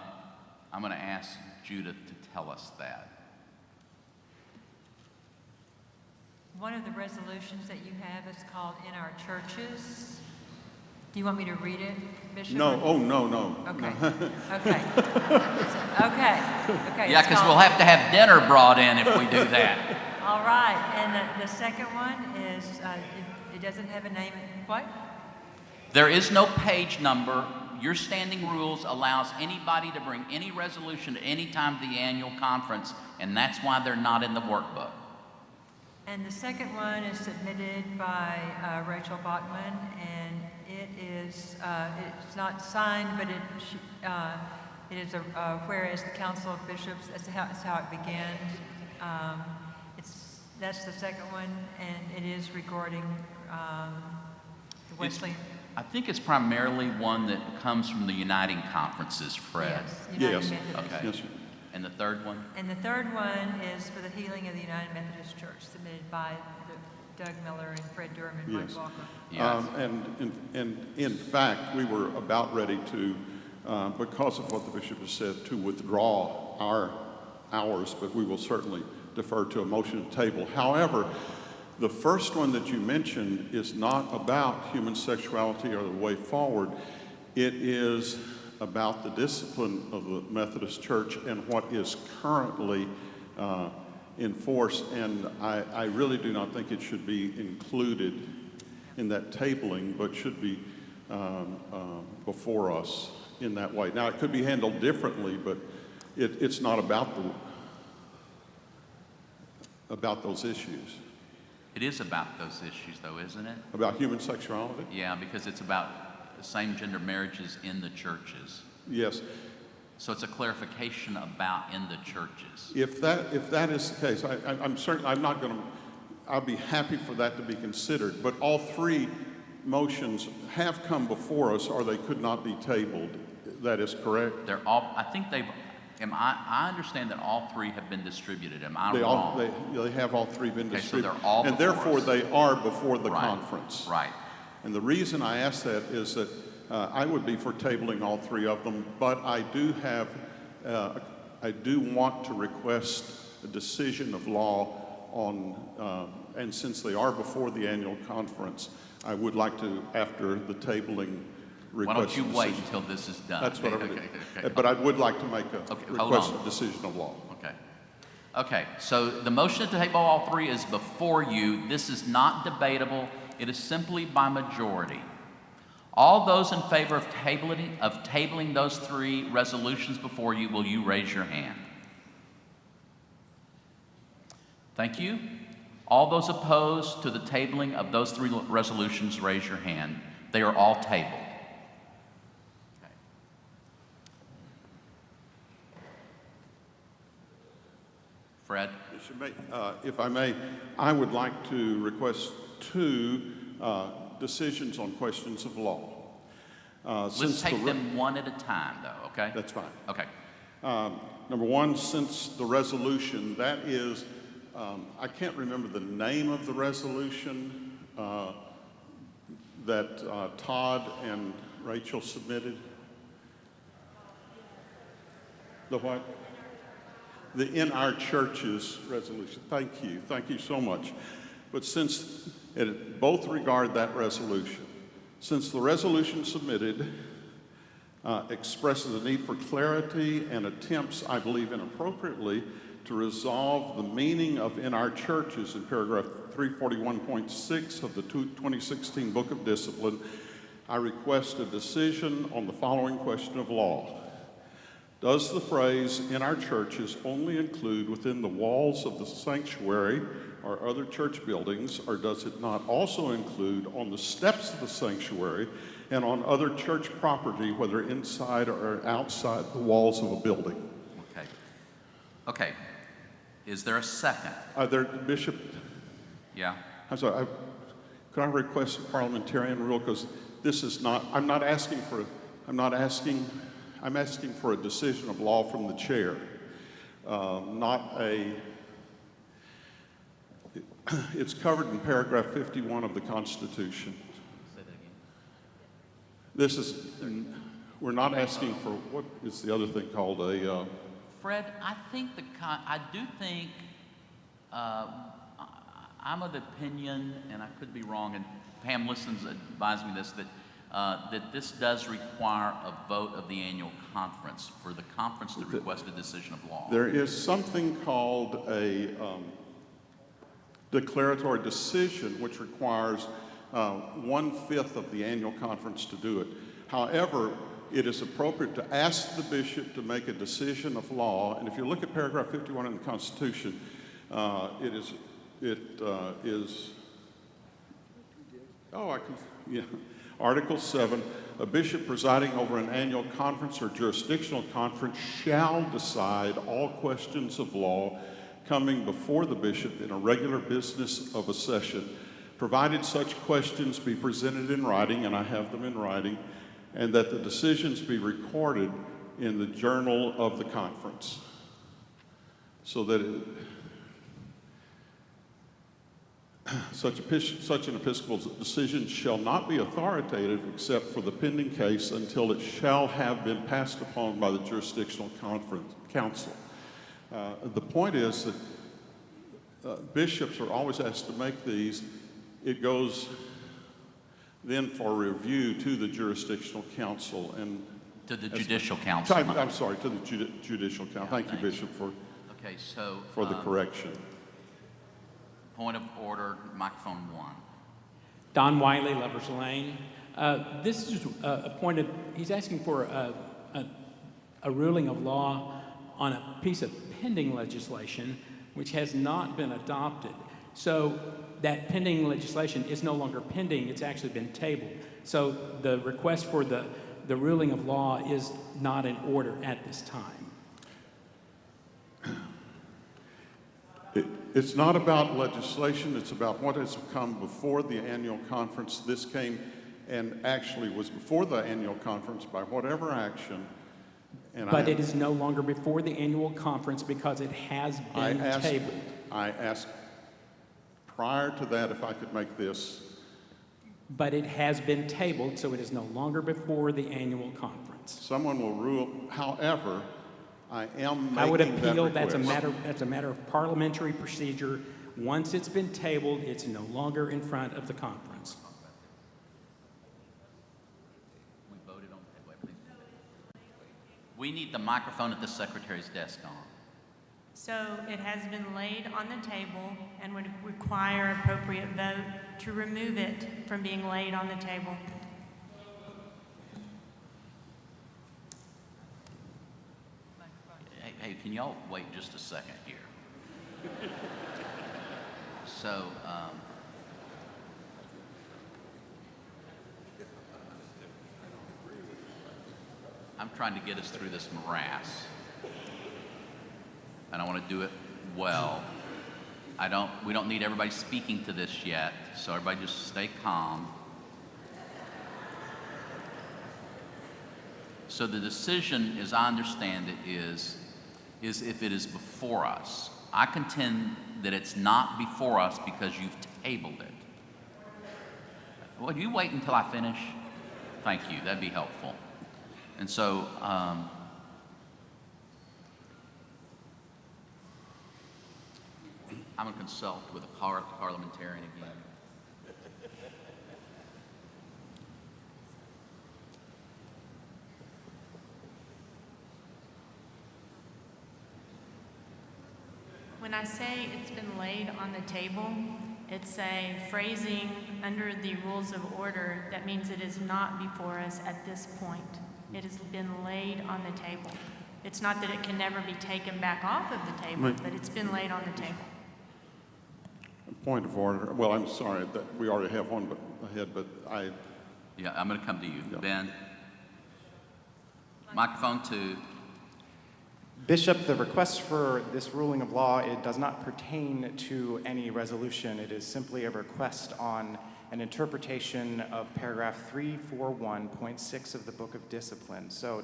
I'm going to ask Judith to tell us that. One of the resolutions that you have is called In Our Churches. Do you want me to read it, Bishop? no, oh, no, no. Okay, <laughs> okay. So- Okay, okay. Yeah, it's because we'll called- have to have dinner brought in if we do that. <laughs> All right, and the, the second one is, uh, it, it doesn't have a name, what? There is no page number. Your standing rules allows anybody to bring any resolution at any time of the annual conference, and that's why they're not in the workbook. And the second one is submitted by uh, Rachel Bachman, and it is, uh, it's not signed, but it, uh, it is a, uh, whereas the Council of Bishops, that's how, that's how it began. Um, It's, that's the second one, and it is regarding um, the It's- Wesleyan. I think it's primarily one that comes from the Uniting Conferences, Fred. Yes, United Yes. Methodist. Okay. Yes, sir. And the third one? And the third one is for the healing of the United Methodist Church, submitted by the- Doug Miller and Fred Durham and Mike Yes. Walker. Yes. Um, And, in- and in fact, we were about ready to, uh, because of what the bishop has said, to withdraw our, hours, but we will certainly defer to a motion to table. However, The first one that you mentioned is not about human sexuality or the way forward. It is about the discipline of the Methodist Church and what is currently uh, in force. And I, I really do not think it should be included in that tabling, but should be um, um, before us in that way. Now, it could be handled differently, but it, it's not about the about those issues, It is about those issues, though, isn't it? about human sexuality. Yeah, because it's about same-gender marriages in the churches. Yes, So it's a clarification about in the churches. if that if that is the case, I, I, I'm certain I'm not going to. I'll be happy for that to be considered. But all three motions have come before us, or they could not be tabled. That is correct. They're all, I think they've, am I, I understand that all three have been distributed. Am I They all they, they have all three been Okay, so distributed, they're all and therefore us. they are before the Right, conference. Right. And the reason I ask that is that uh, I would be for tabling all three of them, but I do have, uh, I do want to request a decision of law on, uh, and since they are before the annual conference, I would like to, after the tabling, Why request don't a you wait decision. until this is done? That's what I <laughs> Okay, okay, do. okay. But I would like to make a, Okay, hold request on. a decision of law. Okay. Okay, so the motion to table all three is before you. This is not debatable. It is simply by majority. All those in favor of tabling, of tabling those three resolutions before you, will you raise your hand? Thank you. All those opposed to the tabling of those three resolutions, raise your hand. They are all tabled. Okay. Fred? Uh, If I may, I would like to request two uh, decisions on questions of law. Uh, Let's since the take them one at a time, though, okay? That's fine. Okay. Um, Number one, since the resolution, that is, um, I can't remember the name of the resolution uh, that uh, Todd and Rachel submitted. The what? The In Our Churches resolution. Thank you. Thank you so much. But since it both regard that resolution, since the resolution submitted uh, expresses a need for clarity and attempts, I believe inappropriately, to resolve the meaning of in our churches in paragraph 341.6 of the 2016 Book of Discipline, I request a decision on the following question of law. Does the phrase in our churches only include within the walls of the sanctuary or other church buildings, or does it not also include on the steps of the sanctuary and on other church property, whether inside or outside the walls of a building? Okay. Okay. Is there a second? Are there, Bishop, Yeah? I'm sorry, I, could I request a parliamentarian rule? Because this is not, I'm not asking for, I'm not asking, I'm asking for a decision of law from the chair, uh, not a, <clears throat> it's covered in paragraph 51 of the Constitution. Say that again. This is, we're not asking for, what is the other thing called a, uh, Fred, I think the con, I do think, uh, I'm of the opinion, and I could be wrong, and Pam Liston's advised me this, that, uh, that this does require a vote of the annual conference for the conference to request a decision of law. There is something called a um, declaratory decision, which requires uh, one-fifth of the annual conference to do it. However, it is appropriate to ask the bishop to make a decision of law, and if you look at paragraph 51 in the Constitution, uh, it is, it uh, is Oh, I can, yeah. Article 7, a bishop presiding over an annual conference or jurisdictional conference shall decide all questions of law coming before the bishop in a regular business of a session, provided such questions be presented in writing, and I have them in writing, and that the decisions be recorded in the journal of the conference. So that it, <clears throat> Such, such an episcopal decision shall not be authoritative except for the pending case until it shall have been passed upon by the jurisdictional conference, council. Uh, the point is that uh, bishops are always asked to make these. It goes then for review to the jurisdictional council and. To the as- judicial council. I'm, I'm sorry, to the judi- judicial council. Thank you, thank you. Bishop, for, Okay, so. for the um, correction. Point of order, microphone one. Don Wiley, Lovers Lane. Uh, This is a a point of, he's asking for a, a, a ruling of law on a piece of pending legislation which has not been adopted. So that pending legislation is no longer pending, it's actually been tabled. So the request for the, the ruling of law is not in order at this time. It, it's not about legislation, it's about what has come before the annual conference. This came and actually was before the annual conference by whatever action. And I, But it is no longer before the annual conference because it has I been asked, tabled. I asked prior to that if I could make this. But it has been tabled, so it is no longer before the annual conference. Someone will rule, however, I am making I would appeal, that's a request. matter, that's a matter of parliamentary procedure. Once it's been tabled, it's no longer in front of the conference. We voted on, wait, wait, please. We need the microphone at the secretary's desk on. So it has been laid on the table and would require appropriate vote to remove it from being laid on the table. Hey, hey, can y'all wait just a second here? So, um, I'm trying to get us through this morass. And I want to do it well. I don't, we don't need everybody speaking to this yet, so everybody just stay calm. So the decision, as I understand it, is, is if it is before us. I contend that it's not before us because you've tabled it. Would you wait until I finish? Thank you, that'd be helpful. And so, um, I'm gonna consult with a par- parliamentarian again. When I say it's been laid on the table, it's a phrasing under the rules of order that means it is not before us at this point. It has been laid on the table. It's not that it can never be taken back off of the table, but it's been laid on the table. Point of order. Well, I'm sorry that we already have one but- ahead, but I, Yeah, I'm gonna come to you. Yeah. Ben? Microphone two. Bishop, the request for this ruling of law, it does not pertain to any resolution. It is simply a request on an interpretation of paragraph 341.6 of the Book of Discipline. So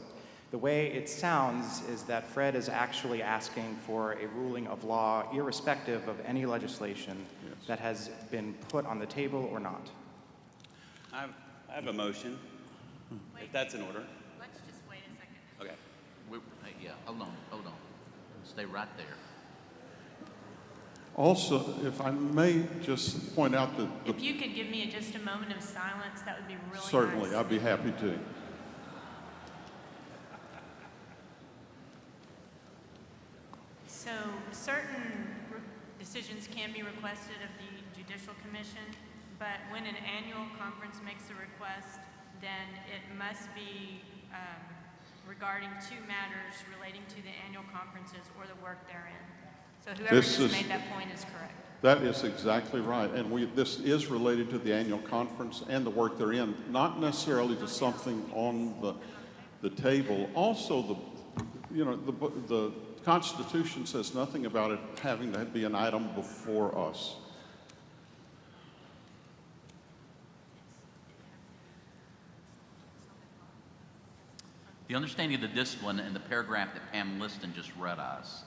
the way it sounds is that Fred is actually asking for a ruling of law irrespective of any legislation that has been put on the table or not. I have, I have a motion, if that's in order. Let's just wait a second. Okay. We- hey, Yeah, hold on, hold on. Stay right there. Also, if I may just point out that the If you could give me just a moment of silence, that would be really nice. Certainly, I'd be happy to. So certain decisions can be requested of the Judicial Commission, but when an annual conference makes a request, then it must be um, regarding two matters relating to the annual conferences or the work therein. So whoever This just is- made that point is correct. That is exactly right. And we, this is related to the annual conference and the work therein, not necessarily to something on the, the table. Also, the, you know, the, the Constitution says nothing about it having to be an item before us. The understanding of the discipline in the paragraph that Pam Liston just read us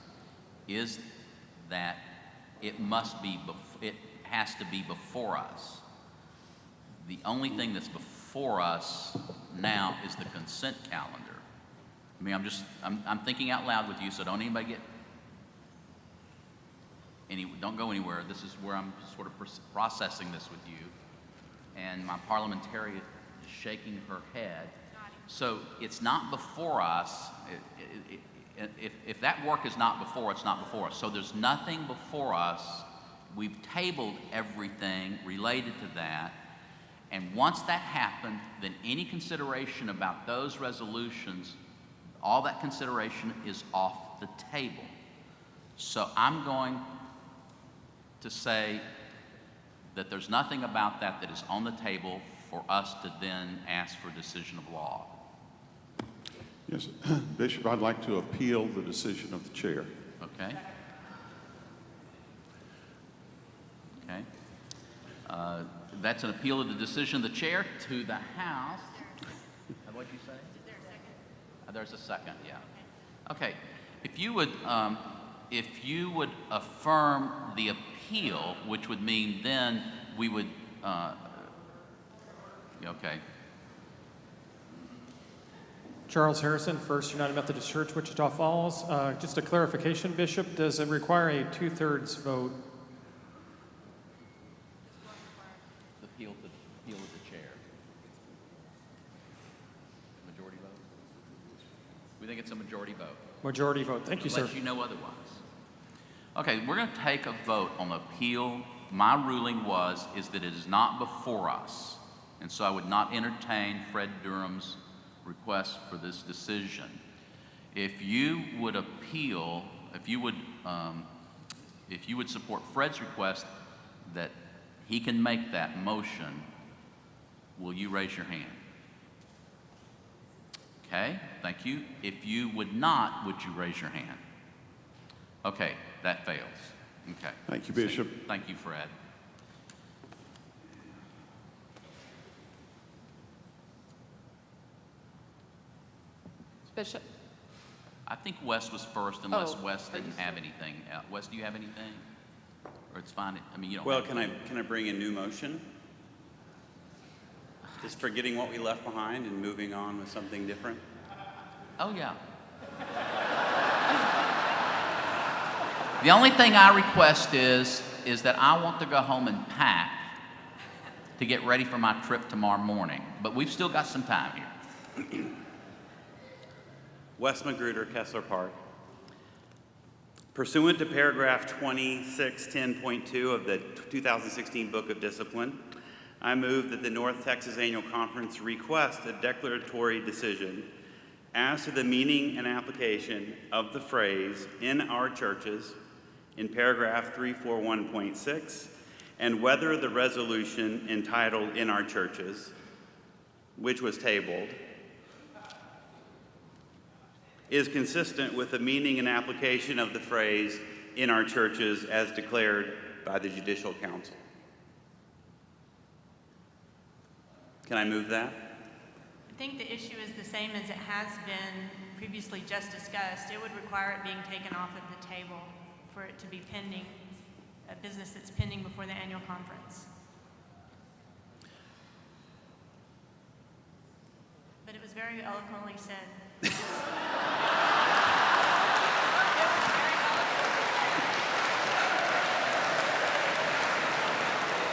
is that it must be, bef- it has to be before us. The only thing that's before us now is the consent calendar. I mean, I'm just, I'm, I'm thinking out loud with you, so don't anybody get, any, don't go anywhere. This is where I'm sort of processing this with you. And my parliamentarian is shaking her head. So it's not before us. It- it- it- If, if that work is not before, it's not before us. So there's nothing before us. We've tabled everything related to that. And once that happened, then any consideration about those resolutions, all that consideration is off the table. So I'm going to say that there's nothing about that that is on the table for us to then ask for a decision of law. Yes, <clears throat> Bishop, I'd like to appeal the decision of the chair. Okay? Okay. Uh, That's an appeal of the decision of the chair to the House. Uh, What'd you say? Is there a second? There's a second, yeah. Okay. If you would, um, if you would affirm the appeal, which would mean then we would, uh, okay. Charles Harrison, First United Methodist Church, Wichita Falls. Uh, Just a clarification, Bishop, does it require a two-thirds vote? The appeal to, appeal of the chair. Majority vote? We think it's a majority vote. Majority vote. Thank you, sir. Unless you know otherwise. Okay, we're going to take a vote on the appeal. My ruling was, is that it is not before us. And so I would not entertain Fred Durham's request for this decision. If you would appeal, if you would, um, if you would support Fred's request that he can make that motion, will you raise your hand? Okay, thank you. If you would not, would you raise your hand? Okay, that fails. Okay. Thank you, Bishop. Thank you, Fred. Bishop, I think West was first unless Oh, Wes are you didn't have anything. Uh, Wes, do you have anything? Or it's fine, I mean, you don't. Well, have can I, can I bring a new motion? Just forgetting what we left behind and moving on with something different? Oh, yeah. The only thing I request is, is that I want to go home and pack to get ready for my trip tomorrow morning. But we've still got some time here. Wes Magruder, Kessler Park. Pursuant to paragraph 2610.2 of the 2016 Book of Discipline, I move that the North Texas Annual Conference request a declaratory decision as to the meaning and application of the phrase "in our churches" in paragraph 341.6 and whether the resolution entitled "in our churches," which was tabled, is consistent with the meaning and application of the phrase in our churches as declared by the Judicial Council. Can I move that? I think the issue is the same as it has been previously just discussed. It would require it being taken off of the table for it to be pending, a business that's pending before the annual conference. But it was very eloquently said. <laughs>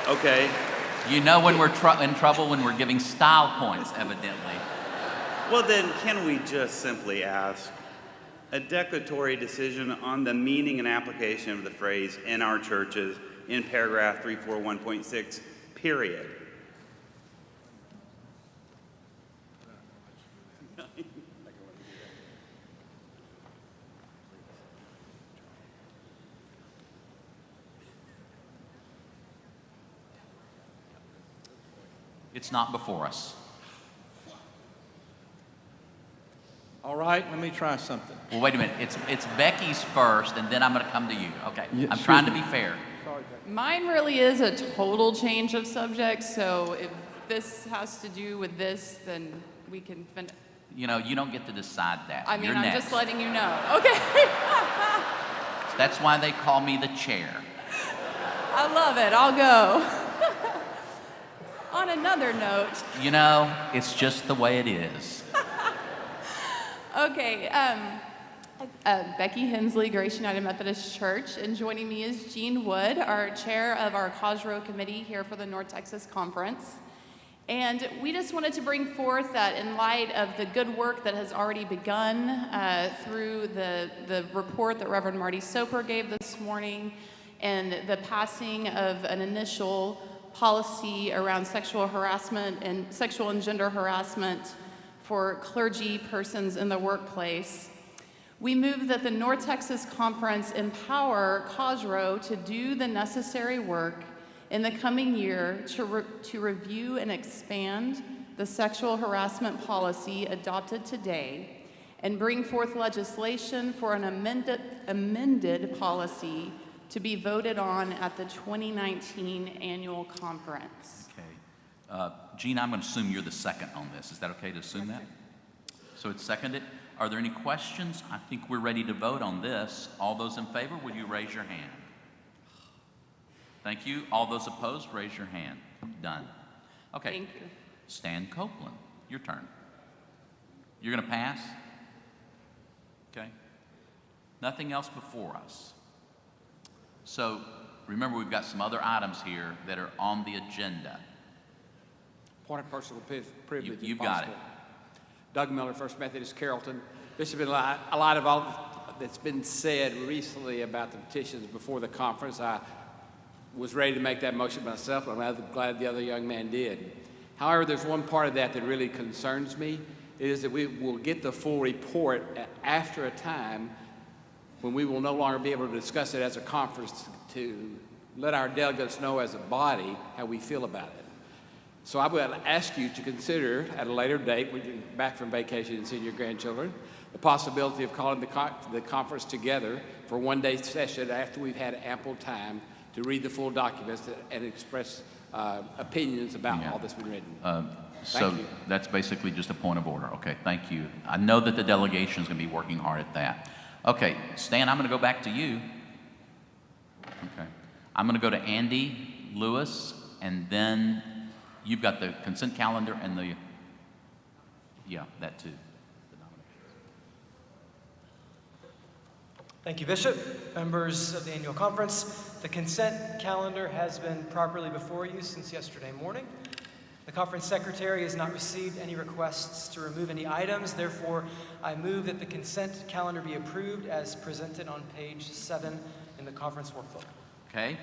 Okay. You know when we're tr- in trouble when we're giving style points, evidently. Well, then, can we just simply ask a declaratory decision on the meaning and application of the phrase in our churches in paragraph 341.6, period? It's not before us. All right, let me try something. Well, wait a minute. It's, it's Becky's first, and then I'm going to come to you. Okay. Yeah, I'm sure. trying to be fair. mine really is a total change of subject, so if this has to do with this, then we can fin- You know, you don't get to decide that. I mean, You're I'm next. just letting you know. Okay. <laughs> That's why they call me the chair. I love it. I'll go. On another note, You know, it's just the way it is. <laughs> okay, um, Uh, Becky Hensley, Grace United Methodist Church, and joining me is Jean Wood, our chair of our COSROW committee here for the North Texas Conference. And we just wanted to bring forth that in light of the good work that has already begun uh, through the, the report that Reverend Marty Soper gave this morning and the passing of an initial policy around sexual harassment and sexual and gender harassment for clergy persons in the workplace. We move that the North Texas Conference empower COSROW to do the necessary work in the coming year to, re- to review and expand the sexual harassment policy adopted today and bring forth legislation for an amended, amended policy to be voted on at the 2019 annual conference. Okay. Uh, Gene, I'm going to assume you're the second on this. Is that okay to assume that? So it's seconded. Are there any questions? I think we're ready to vote on this. All those in favor, will you raise your hand? Thank you. All those opposed, raise your hand. Done. Okay. Thank you. Stan Copeland, your turn. You're going to pass? Okay. Nothing else before us. So remember, we've got some other items here that are on the agenda. Point of personal privilege. if you've got it. Doug Miller, First Methodist Carrollton. A lot, a lot of all that's been said recently about the petitions before the conference. I was ready to make that motion myself, but I'm glad- glad the other young man did. However, there's one part of that that really concerns me, is that we will get the full report after a time when we will no longer be able to discuss it as a conference to let our delegates know as a body how we feel about it. So I would ask you to consider at a later date, when you're back from vacation and seeing your grandchildren, the possibility of calling the, co- the conference together for one day session after we've had ample time to read the full documents and express uh, opinions about Yeah. all that's been written. Um, So you. that's basically just a point of order. Okay, thank you. I know that the delegation is going to be working hard at that. Okay, Stan, I'm going to go back to you. Okay. I'm going to go to Andy Lewis, and then you've got the consent calendar and the, yeah, that too. Thank you, Bishop. Members of the annual conference, the consent calendar has been properly before you since yesterday morning. The conference secretary has not received any requests to remove any items. Therefore, I move that the consent calendar be approved as presented on page seven in the conference workbook. Okay,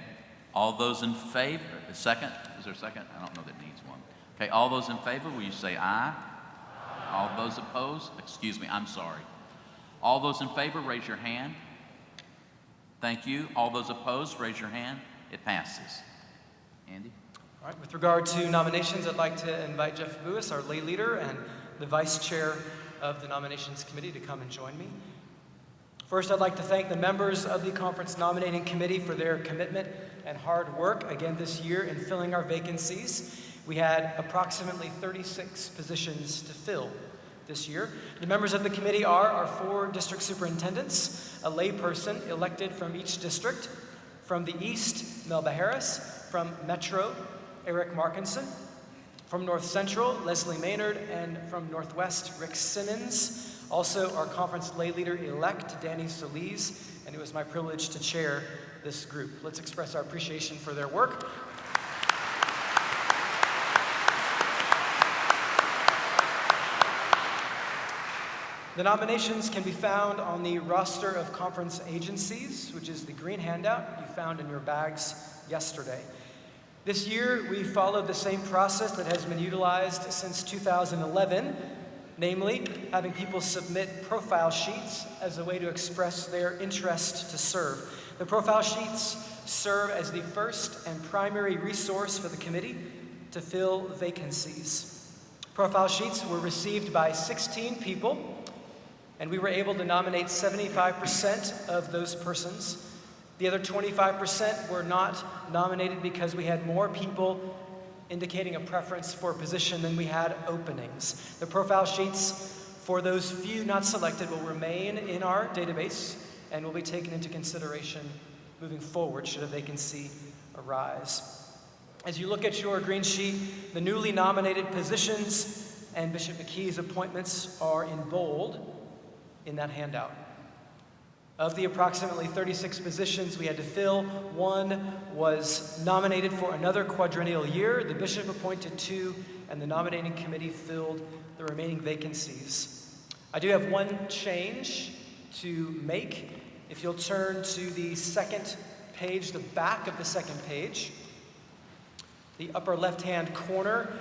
all those in favor, a second, is there a second? I don't know that needs one. Okay, all those in favor, will you say aye? All those opposed, excuse me, I'm sorry. All those in favor, raise your hand. Thank you. All those opposed, raise your hand. It passes. Andy? All right, with regard to nominations, I'd like to invite Jeff Lewis, our lay leader and the vice chair of the nominations committee, to come and join me. First, I'd like to thank the members of the conference nominating committee for their commitment and hard work again this year in filling our vacancies. We had approximately 36 positions to fill this year. The members of the committee are our four district superintendents, a layperson elected from each district. From the East, Melba Harris. From Metro, Eric Markinson. From North Central, Leslie Maynard. And from Northwest, Rick Simmons. Also, our conference lay leader elect, Danny Solis. And it was my privilege to chair this group. Let's express our appreciation for their work. The nominations can be found on the roster of conference agencies, which is the green handout you found in your bags yesterday. This year, we followed the same process that has been utilized since 2011, namely, having people submit profile sheets as a way to express their interest to serve. The profile sheets serve as the first and primary resource for the committee to fill vacancies. Profile sheets were received by 16 people and we were able to nominate 75% of those persons. The other 25% were not nominated because we had more people indicating a preference for a position than we had openings. The profile sheets for those few not selected will remain in our database and will be taken into consideration moving forward should a vacancy arise. As you look at your green sheet, the newly nominated positions and Bishop McKee's appointments are in bold in that handout. Of the approximately 36 positions we had to fill, one was nominated for another quadrennial year. The bishop appointed two, and the nominating committee filled the remaining vacancies. I do have one change to make. If you'll turn to the second page, the back of the second page, the upper left-hand corner,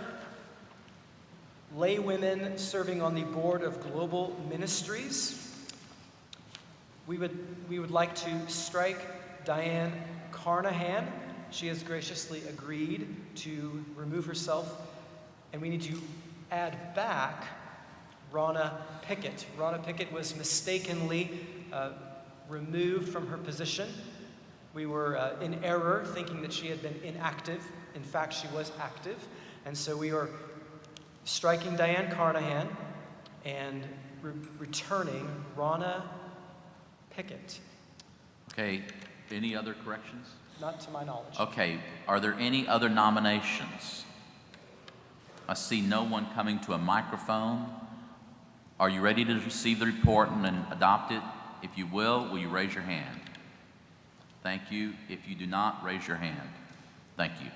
lay women serving on the board of global ministries. We would, we would like to strike Diane Carnahan. She has graciously agreed to remove herself, and we need to add back Rana Pickett. Rana Pickett was mistakenly uh, removed from her position. We were uh, in error thinking that she had been inactive. In fact, she was active. And so we are striking Diane Carnahan and re- returning Rana Pickett. Okay, any other corrections? Not to my knowledge. Okay, are there any other nominations? I see no one coming to a microphone. Are you ready to receive the report and then adopt it? If you will, will you raise your hand? Thank you. If you do not, raise your hand. Thank you.